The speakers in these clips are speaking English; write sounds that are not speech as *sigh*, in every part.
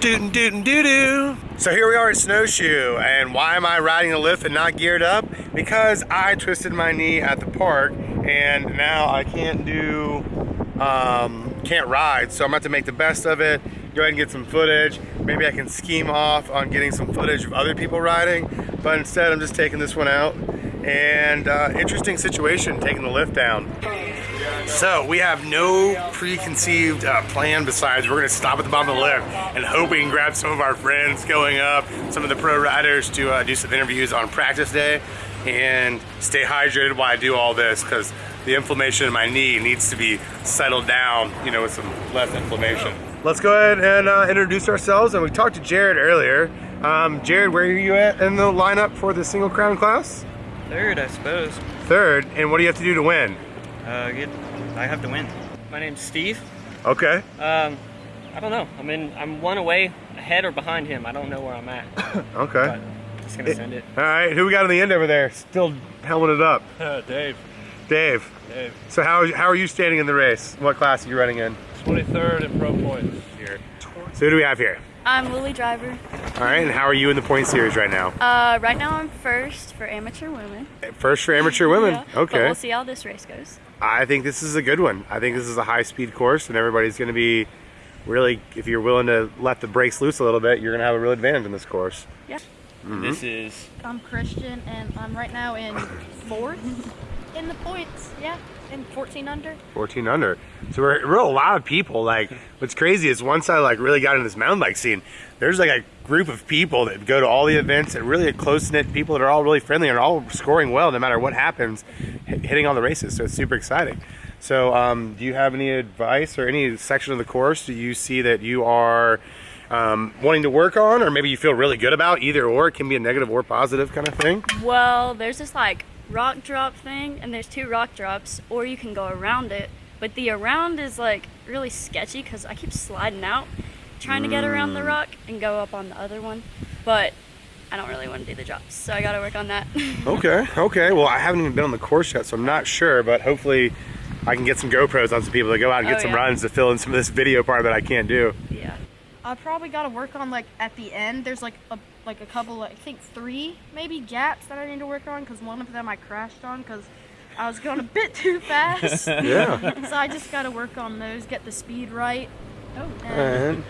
Dootin' dootin' doo doo. So here we are at Snowshoe, and why am I riding a lift and not geared up? Because I twisted my knee at the park, and now I can't do, um, can't ride. So I'm about to make the best of it, go ahead and get some footage. Maybe I can scheme off on getting some footage of other people riding, but instead I'm just taking this one out. And uh, interesting situation, taking the lift down. So we have no preconceived uh, plan besides we're gonna stop at the bottom of the lift and hope we can grab some of our friends going up, some of the pro riders to uh, do some interviews on practice day and stay hydrated while I do all this because the inflammation in my knee needs to be settled down, you know, with some less inflammation. Let's go ahead and uh, introduce ourselves. And we talked to Jared earlier. Um, Jared, where are you at in the lineup for the single crown class? Third, I suppose. Third, and what do you have to do to win? Uh, get, I have to win. My name's Steve. Okay. Um, I don't know. I'm in. I'm one away ahead or behind him. I don't know where I'm at. *laughs* Okay. But just gonna send it. All right, who we got on the end over there? Still helming it up. Dave. Dave. Dave. So how, how are you standing in the race? What class are you running in? 23rd in pro points here. So who do we have here? I'm Lily Driver. All right, and how are you in the point series right now? Uh, right now I'm first for amateur women. First for amateur women. Yeah, But Okay. we'll see how this race goes. I think this is a good one. I think this is a high speed course, and everybody's going to be really, if you're willing to let the brakes loose a little bit, you're going to have a real advantage in this course. Yeah. This is I'm Christian, and I'm right now in fourth in the points. Yeah, in 14 under. 14 under. So we're, we're a lot of people. Like, what's crazy is once I like really got in this mountain bike scene, there's like a group of people that go to all the events and really a close knit people that are all really friendly and all scoring well no matter what happens, hit- hitting all the races. So it's super exciting. So, um, do you have any advice or any section of the course do you see that you are um, wanting to work on, or maybe you feel really good about? Either or, it can be a negative or positive kind of thing. Well, there's this like rock drop thing, and there's two rock drops, or you can go around it. But the around is like really sketchy because I keep sliding out, trying to get around Mm. the rock and go up on the other one. But I don't really want to do the drops, so I gotta work on that. *laughs* Okay, okay. Well, I haven't even been on the course yet, so I'm not sure, but hopefully I can get some GoPros on some people to go out and get Oh, some yeah. runs to fill in some of this video part that I can't do. yeah. I probably got to work on like at the end. There's like a like a couple, I think three maybe gaps that I need to work on because one of them I crashed on because I was going a *laughs* bit too fast. *laughs* Yeah. so I just got to work on those, get the speed right. Oh. And And,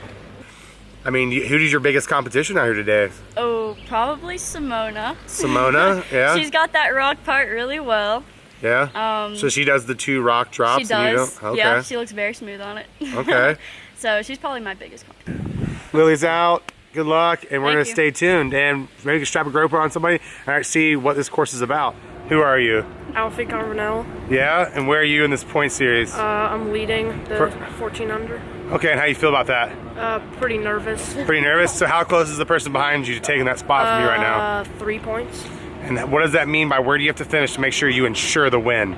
I mean, you- who's your biggest competition out here today? Oh, probably Simona. Simona? *laughs* Yeah. She's got that rock part really well. yeah. Um, so she does the two rock drops. she and you does. Okay. Yeah, she looks very smooth on it. Okay. so she's probably my biggest competition. Lily's out. Good luck, and we're gonna stay tuned and maybe strap a GoPro on somebody. Right, see what this course is about. Who are you? Alfie Carvanel. Yeah, and where are you in this point series? Uh, I'm leading the Per- 14 under. okay, and how you feel about that? Uh, pretty nervous. Pretty nervous. So how close is the person behind you to taking that spot from you right now? Uh, three points. And what does that mean by where do you have to finish to make sure you ensure the win?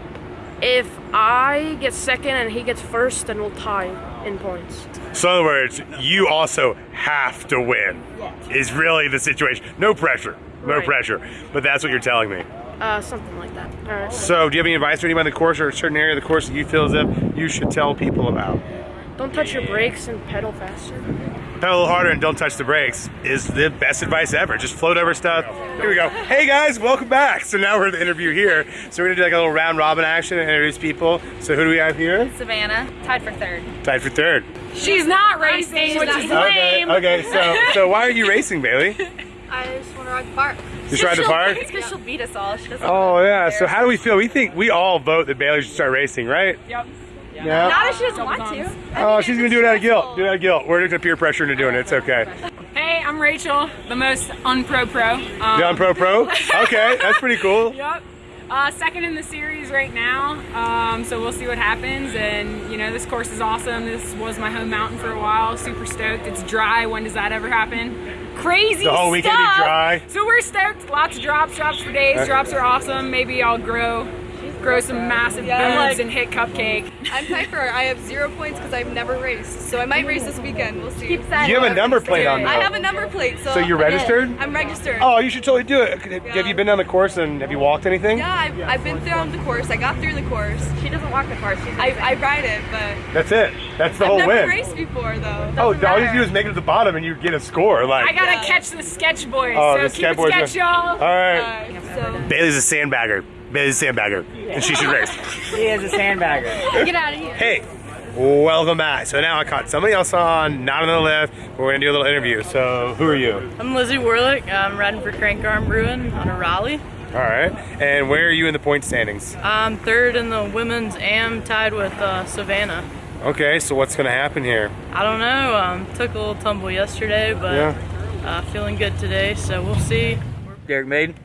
If I get second and he gets first, then we'll tie in points. So in other words, you also have to win. Is really the situation. No pressure. No Right. pressure. But that's what you're telling me. Uh, something like that. All right. So do you have any advice for anybody on the course or a certain area of the course that you feel as if you should tell people about? Don't touch your brakes and pedal faster. Pedal a little harder and don't touch the brakes is the best advice ever. Just float over stuff. Here we go. Hey guys, welcome back. So now we're at the interview here. So we're gonna do like a little round robin action and introduce people. So who do we have here? Savannah, tied for third. Tied for third. She's not racing, which is Okay, lame. okay, so so why are you racing, Bailey? *laughs* I just want to ride the park. Just ride the park? It's because she'll beat us all. She doesn't Oh yeah, so how do we feel? We think we all vote that Bailey should start racing, right? Yep. Yeah. Not if she doesn't want to. Oh, she's gonna do it out of guilt. Do it out of guilt. We're gonna peer pressure into doing it. It's okay. Hey, I'm Rachel, the most unpro pro. Um, Down pro pro. *laughs* Okay, that's pretty cool. Yep. Uh, second in the series right now, um, so we'll see what happens. And you know, this course is awesome. This was my home mountain for a while. Super stoked. It's dry. When does that ever happen? Crazy The whole weekend be dry? So we're stoked. Lots of drops. Drops for days. Drops are awesome. Maybe I'll grow grow some massive Yeah, boobs like- and hit cupcake. I'm Piper. I have zero points because I've never raced, so I might race this weekend. We'll see. Keep that You have a number plate on I have a number plate, so. So you're registered? I'm registered. Oh, you should totally do it. Have you been down the course and have you walked anything? Yeah, I've, I've been through the course. I got through the course. She doesn't walk the course. She's I, I ride it, but That's it. That's the I've whole never win. raced before though. Oh, all you do is make it to the bottom and you get a score. Like, I gotta Yeah. catch the sketch boys. Oh, so the keep sketch it boys sketch, y'all. all right. Uh, so Bailey's a sandbagger. Bailey's a sandbagger, and she should race. *laughs* He is a sandbagger. Get out of here. Hey, welcome back. So now I caught somebody else on, not on the lift. We're gonna do a little interview. So who are you? I'm Lizzie Warlick. I'm riding for Crank Arm Brewing on a Raleigh. All right. And where are you in the point standings? I'm third in the women's am tied with uh, Savannah. Okay. So what's gonna happen here? I don't know. Um, took a little tumble yesterday, but Yeah. uh, feeling good today, so we'll see. Derek Maid.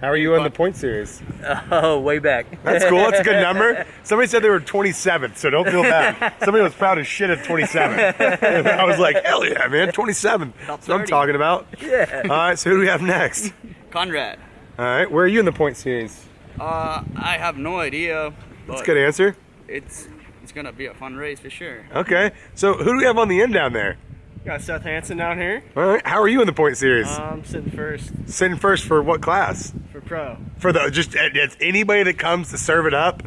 How are you on the point series? *laughs* Oh, way back. That's cool. That's a good number. *laughs* Somebody said they were 27th, so don't feel bad. Somebody was proud as shit at 27. *laughs* I was like, hell yeah, man, 27. That's what I'm 30. talking about. Yeah. All right. So who do we have next? Conrad. All right. Where are you in the point series? Uh, I have no idea. That's a good answer. It's it's gonna be a fun race for sure. Okay. So who do we have on the end down there? Got Seth Hansen down here. All right. How are you in the point series? Uh, I'm sitting first Sitting first for what class? for pro. For the just it's anybody that comes to serve it up.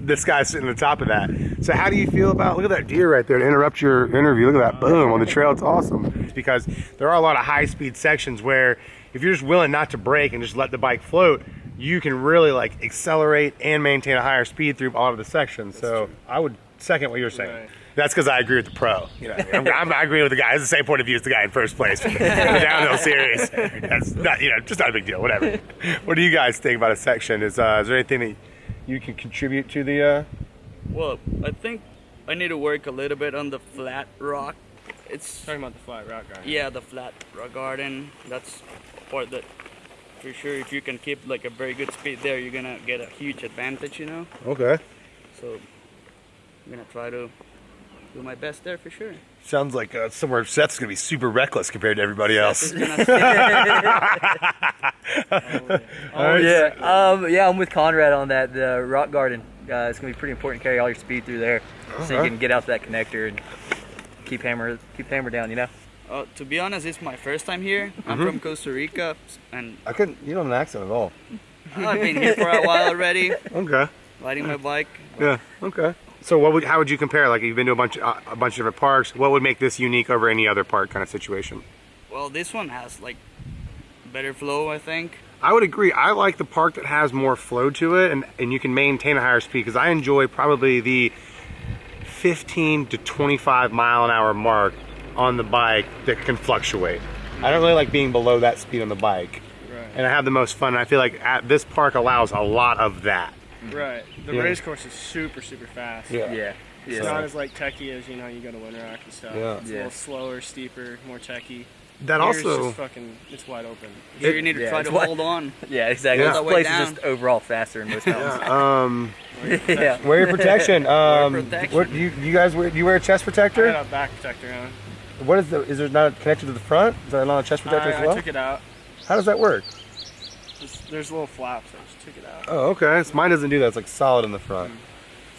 This guy's sitting on the top of that. So how do you feel about look at that deer right there to interrupt your interview? Look at that boom on the trail. It's awesome. It's because there are a lot of high speed sections where if you're just willing not to brake and just let the bike float, you can really like accelerate and maintain a higher speed through all of the sections. So I would second what you're saying. Right. That's because I agree with the pro. You know, I'm, I'm, I agree with the guy. It's the same point of view as the guy in first place *laughs* for the downhill series. That's not, you know, just not a big deal. Whatever. What do you guys think about a section? Is uh, is there anything that you can contribute to the? Uh... Well, I think I need to work a little bit on the flat rock. It's Talking about the flat rock guy. yeah, the flat rock garden. That's part that for sure. If you can keep like a very good speed there, you're gonna get a huge advantage. You know. Okay. So I'm gonna try to do my best there for sure. Sounds like uh, somewhere Seth's gonna be super reckless compared to everybody else. It's gonna All right. *laughs* Yeah, um, yeah, I'm with Conrad on that. The rock garden. Uh, it's gonna be pretty important to carry all your speed through there, so you can get out to that connector and keep hammer, keep hammer down. You know. Uh, to be honest, it's my first time here. I'm Mm-hmm. from Costa Rica, and I couldn't. You don't have an accent at all. I've been here for a while already, *laughs* Okay. riding my bike. Yeah. Okay. So what would how would you compare? Like you've been to a bunch uh, a bunch of different parks. What would make this unique over any other park kind of situation? Well, this one has like better flow, I think. I would agree. I like the park that has more flow to it, and and you can maintain a higher speed because I enjoy probably the 15 to 25 mile an hour mark on the bike that can fluctuate. I don't really like being below that speed on the bike, Right. and I have the most fun. And I feel like at this park allows a lot of that. Right. The Yeah. race course is super, super fast. Yeah. Yeah. It's Yeah. not as like techy as you know you go to Windrock and stuff. Yeah. It's a little slower, steeper, more techy. That Here's also just fucking it's wide open. Here you need to yeah, try to what- hold on. *laughs* Yeah, exactly. Yeah. This All the way place down. is just overall faster in most mountains. um *laughs* yeah. wear your protection. *laughs* Um, protection. What do you, you guys wear? Do you wear a chest I protector? had a back protector on. What is the? Is there not connected to the front? Is there not a chest protector I, as well? I took it out. How does that work? Just, there's little flaps. I just took it out. Oh, okay. So mine doesn't do that. It's like solid in the front.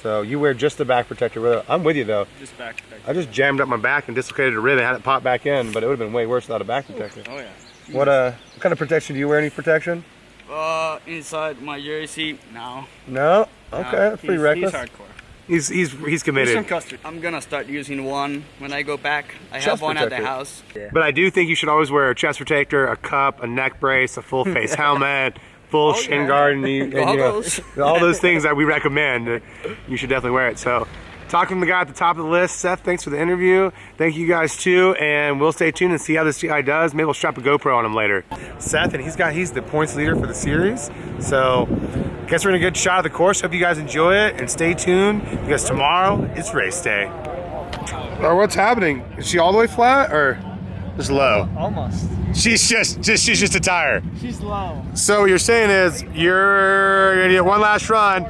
So you wear just the back protector. with it. I'm with you though. Just back protector. I just jammed up my back and dislocated a rib and had it pop back in, but it would have been way worse without a back protector. Oh yeah. What uh, what kind of protection do you wear? Any protection? Uh, inside my jersey now. No. Okay, that's pretty he's, reckless. He's hardcore. He's he's he's He's committed. from custard. I'm gonna start using one when I go back. I Chest have one at the house. But I do think you should always wear a chest protector, a cup, a neck brace, a full *laughs* face helmet, full shin guard, and, you, and you know, *laughs* all those things that we recommend. uh, You should definitely wear it. So, talking to the guy at the top of the list, Seth. Thanks for the interview. Thank you guys too, and we'll stay tuned and see how this guy does. Maybe we'll strap a GoPro on him later. Seth, and he's got he's the points leader for the series. So, guess we're in a good shot of the course. Hope you guys enjoy it and stay tuned because tomorrow it's race day. Or what's happening? Is she all the way flat or just low? Almost. She's just, just she's just a tire. She's low. So what you're saying is you're gonna get one last run.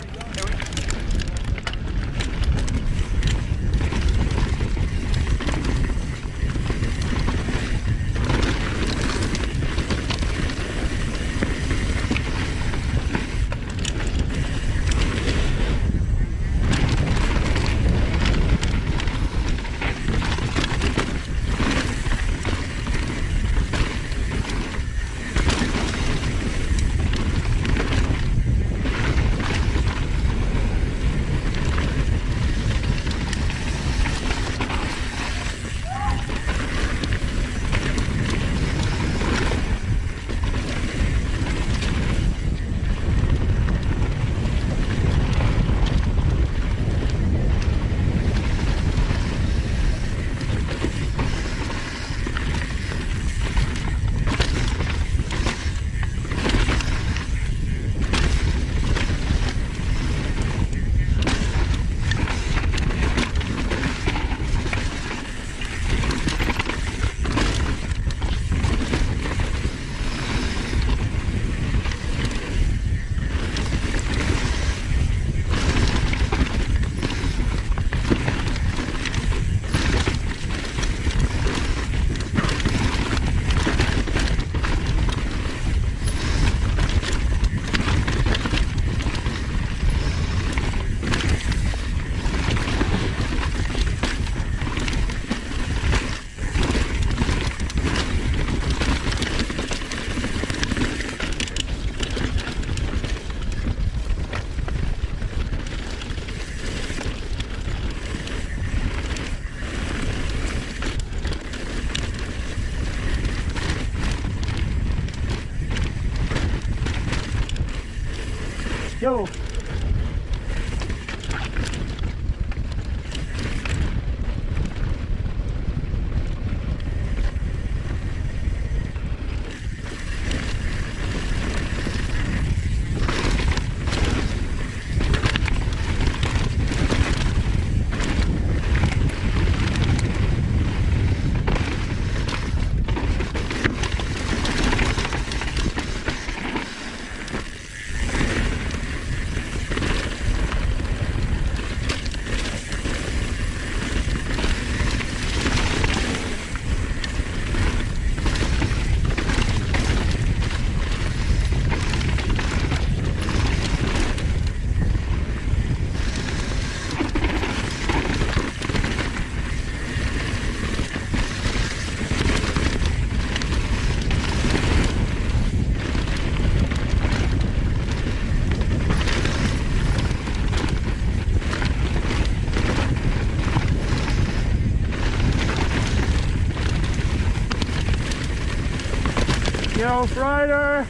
Yo, Ryder.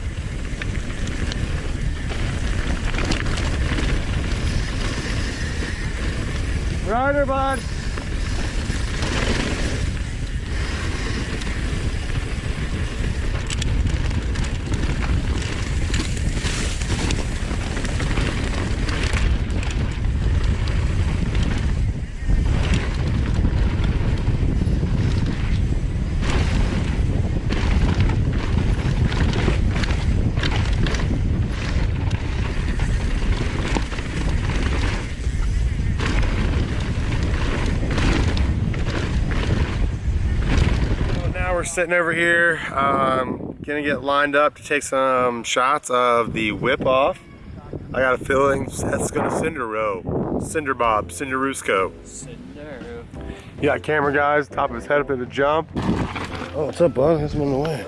Ryder, bud. Now we're sitting over here, um, gonna get lined up to take some shots of the whip off. I got a feeling Seth's gonna cinder row. Cinder Bob, Cinder Rusco. Cinder. You got camera guys, top of his head up at the jump. Oh, what's up, bud? Guess I'm on the way.